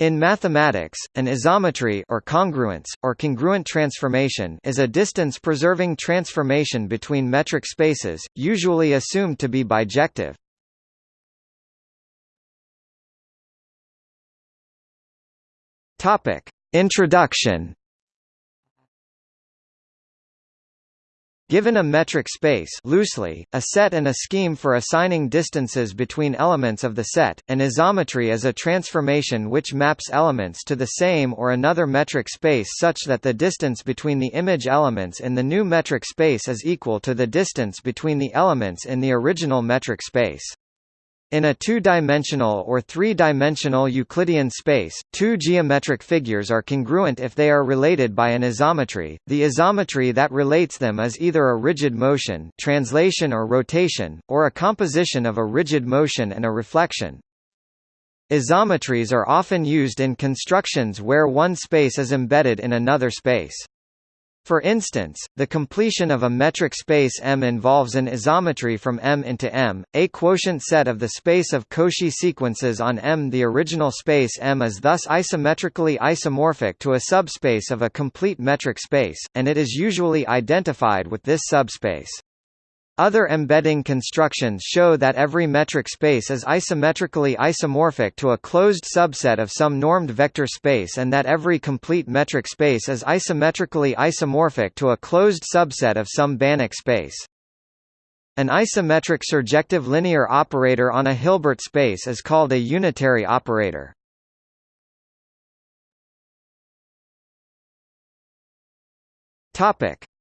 In mathematics, an isometry or congruence, or congruent transformation is a distance-preserving transformation between metric spaces, usually assumed to be bijective. Introduction Given a metric space loosely, a set and a scheme for assigning distances between elements of the set, an isometry is a transformation which maps elements to the same or another metric space such that the distance between the image elements in the new metric space is equal to the distance between the elements in the original metric space. In a two-dimensional or three-dimensional Euclidean space, two geometric figures are congruent if they are related by an isometry. The isometry that relates them is either a rigid motion, translation or rotation, or a composition of a rigid motion and a reflection. Isometries are often used in constructions where one space is embedded in another space. For instance, the completion of a metric space M involves an isometry from M into M, a quotient set of the space of Cauchy sequences on M. The original space M is thus isometrically isomorphic to a subspace of a complete metric space, and it is usually identified with this subspace. Other embedding constructions show that every metric space is isometrically isomorphic to a closed subset of some normed vector space and that every complete metric space is isometrically isomorphic to a closed subset of some Banach space. An isometric surjective linear operator on a Hilbert space is called a unitary operator.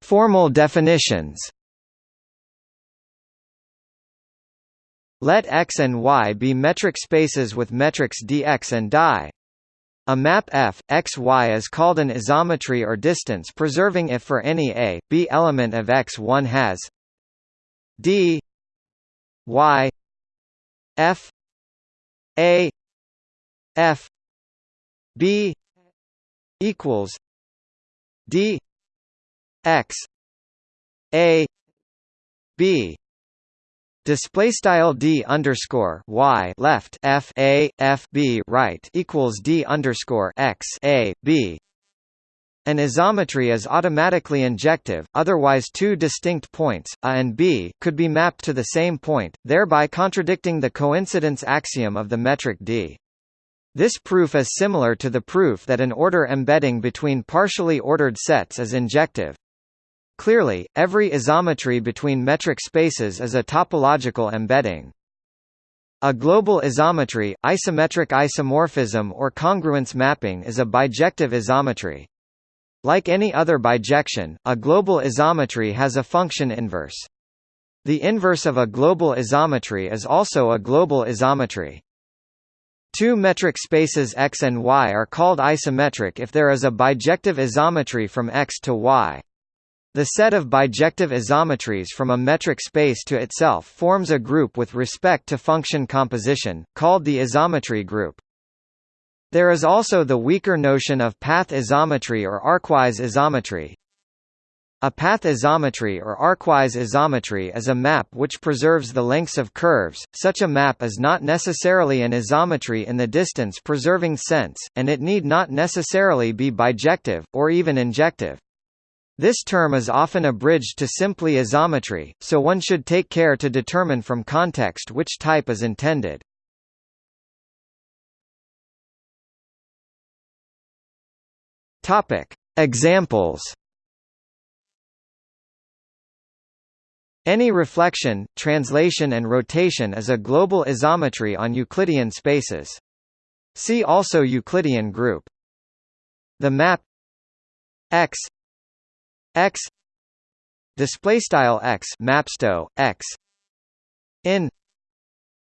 Formal definitions Let X and Y be metric spaces with metrics dx and di. A map F, X, Y is called an isometry or distance preserving if for any a, b element of X one has d y f a f b equals d x a b Display style d underscore y left f a f b right equals d underscore x a b. An isometry is automatically injective, otherwise two distinct points, a and b, could be mapped to the same point, thereby contradicting the coincidence axiom of the metric d. This proof is similar to the proof that an order embedding between partially ordered sets is injective. Clearly, every isometry between metric spaces is a topological embedding. A global isometry, isometric isomorphism or congruence mapping is a bijective isometry. Like any other bijection, a global isometry has a function inverse. The inverse of a global isometry is also a global isometry. Two metric spaces X and Y are called isometric if there is a bijective isometry from X to Y. The set of bijective isometries from a metric space to itself forms a group with respect to function composition, called the isometry group. There is also the weaker notion of path isometry or arcwise isometry. A path isometry or arcwise isometry is a map which preserves the lengths of curves. Such a map is not necessarily an isometry in the distance preserving sense, and it need not necessarily be bijective, or even injective. This term is often abridged to simply isometry, so one should take care to determine from context which type is intended. Topic: Examples. Any reflection, translation and rotation is a global isometry on Euclidean spaces. See also Euclidean group. The map X x display style x mapsto x in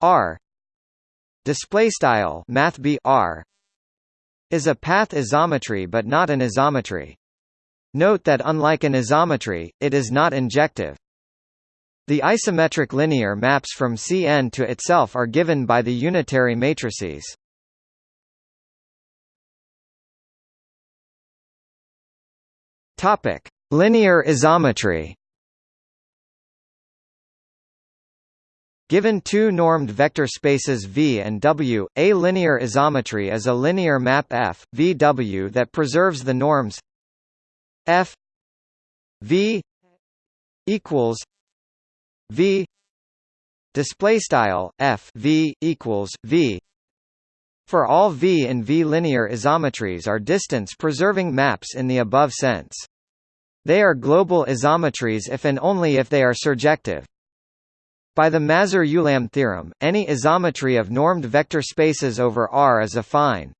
r display style math b r is a path isometry but not an isometry. Note that unlike an isometry it is not injective. The isometric linear maps from Cn to itself are given by the unitary matrices. Topic Linear isometry Given two normed vector spaces V and W, a linear isometry is a linear map F, V W that preserves the norms F V equals V display style F V equals V for all V and V linear isometries are distance preserving maps in the above sense. They are global isometries if and only if they are surjective. By the Mazur-Ulam theorem, any isometry of normed vector spaces over R is affine.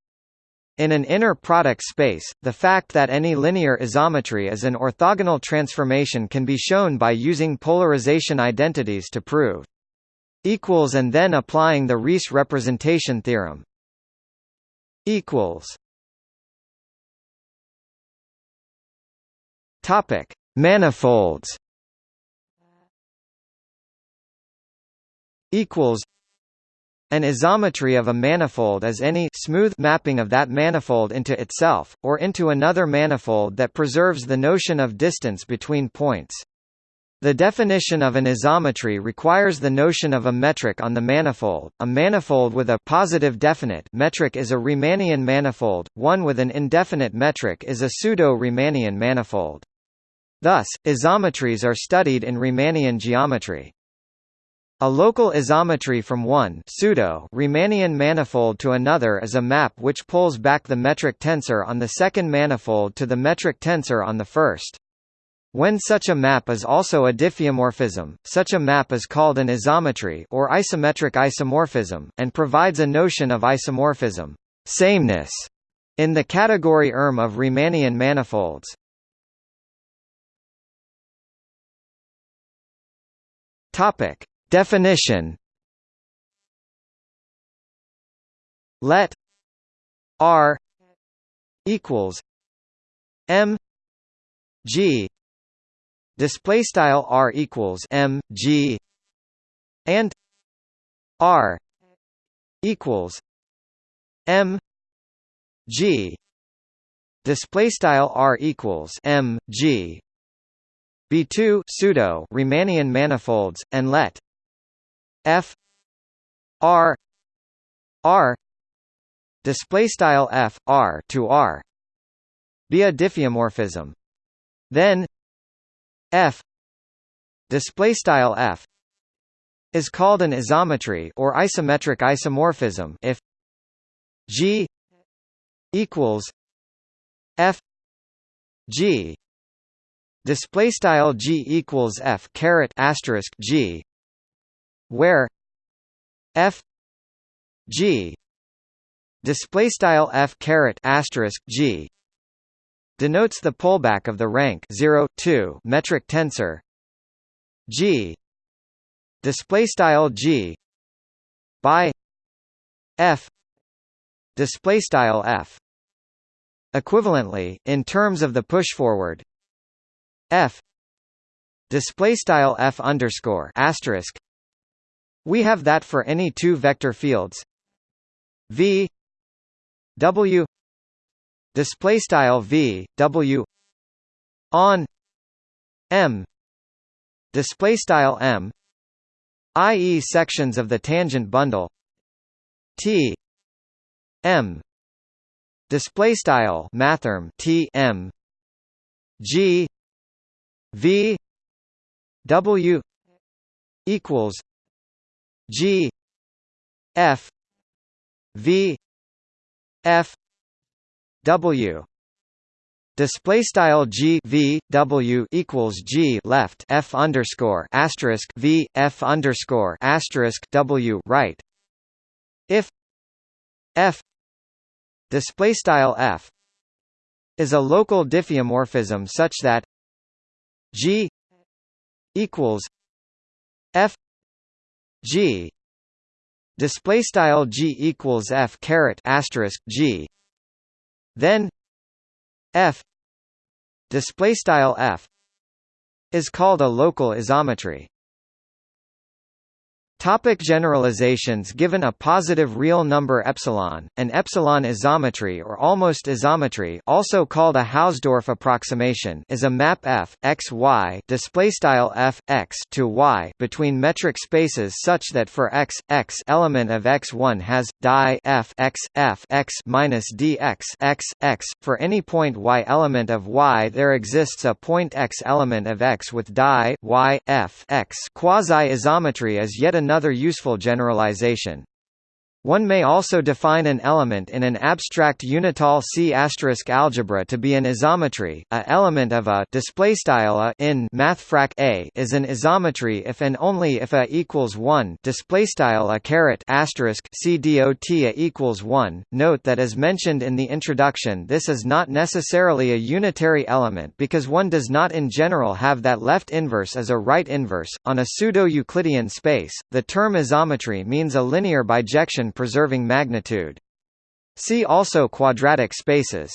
In an inner product space, the fact that any linear isometry is an orthogonal transformation can be shown by using polarization identities to prove equals and then applying the Riesz representation theorem. equals Topic: Manifolds equals an isometry of a manifold is any smooth mapping of that manifold into itself, or into another manifold that preserves the notion of distance between points. The definition of an isometry requires the notion of a metric on the manifold. A manifold with a positive definite metric is a Riemannian manifold, one with an indefinite metric is a pseudo-Riemannian manifold. Thus, isometries are studied in Riemannian geometry. A local isometry from one pseudo Riemannian manifold to another is a map which pulls back the metric tensor on the second manifold to the metric tensor on the first. When such a map is also a diffeomorphism, such a map is called an isometry or isometric isomorphism, and provides a notion of isomorphism sameness in the category ERM of Riemannian manifolds. Topic: Definition. Let R equals M G. Display style R equals M G. And R equals M G. Display style R equals M G B2 pseudo Riemannian manifolds and let. F. R. R. Display style F R to R. Be a diffeomorphism. Then F. Display style F. Is called an isometry or isometric isomorphism if G equals F G display style G equals F caret asterisk G where f g display style f caret asterisk g denotes the pullback of the rank 0 2 metric tensor. G display style g by f display style f equivalently in terms of the push forward f display style f underscore asterisk we have that for any two vector fields v w display style v w on m display style m i.e. sections of the tangent bundle t m display style mathrm t m g v w equals G F V F W Display style G V W equals G left F underscore asterisk V F underscore asterisk W right. If F display style F is a local diffeomorphism such that G equals F G. Display style G equals F caret asterisk G. Then F display style F is called a local isometry Topic generalizations Given a positive real number epsilon, an epsilon isometry or almost isometry also called a Hausdorff approximation is a map f, x, y f, x to y between metric spaces such that for x, x element of x1 has, di f x, f x minus dx x, x, for any point y element of y there exists a point x element of x with di y, f x. Quasi-isometry is yet another another useful generalization. One may also define an element in an abstract unital C** algebra to be an isometry. A element of a displaystyle a in mathfrak a is an isometry if and only if a equals 1 displaystyle a caret asterisk c dot a equals 1. Note that as mentioned in the introduction, this is not necessarily a unitary element because one does not in general have that left inverse as a right inverse on a pseudo-Euclidean space. The term isometry means a linear bijection preserving magnitude. See also quadratic spaces.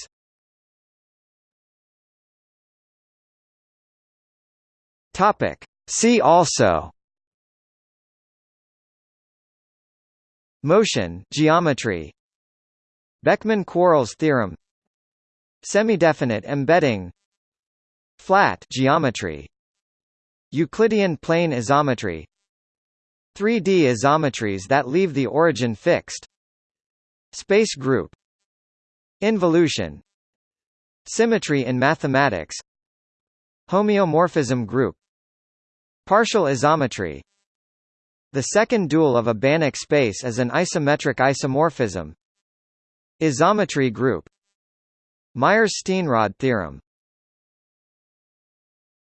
Topic. See also Motion geometry Beckmann-Quarles theorem Semidefinite embedding Flat geometry Euclidean plane isometry 3D isometries that leave the origin fixed. Space group. Involution. Symmetry in mathematics. Homeomorphism group. Partial isometry. The second dual of a Banach space is an isometric isomorphism. Isometry group. Myers-Steenrod theorem